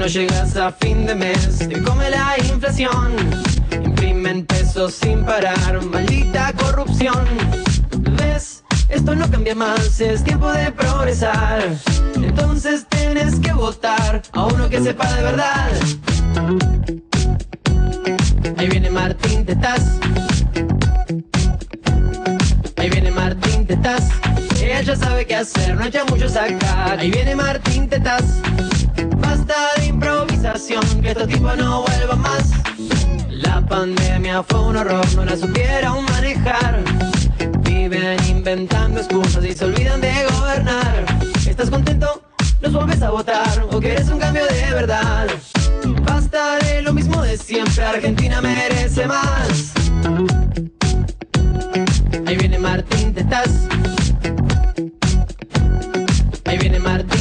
no llegas a fin de mes, te come la inflación. Imprimen pesos sin parar, maldita corrupción. ¿Ves? Esto no cambia más, es tiempo de progresar. Entonces tienes que votar a uno que sepa de verdad. Ahí viene Martín Tetas. Ahí viene Martín Tetas. Ella ya sabe qué hacer, no echa mucho sacar. Ahí viene Martín Tetas que estos tipos no vuelvan más. La pandemia fue un horror, no la supieron manejar. Viven inventando excusas y se olvidan de gobernar. ¿Estás contento? ¿Nos vuelves a votar? ¿O quieres un cambio de verdad? Basta de lo mismo de siempre, Argentina merece más. Ahí viene Martín Tetaz. Ahí viene Martín.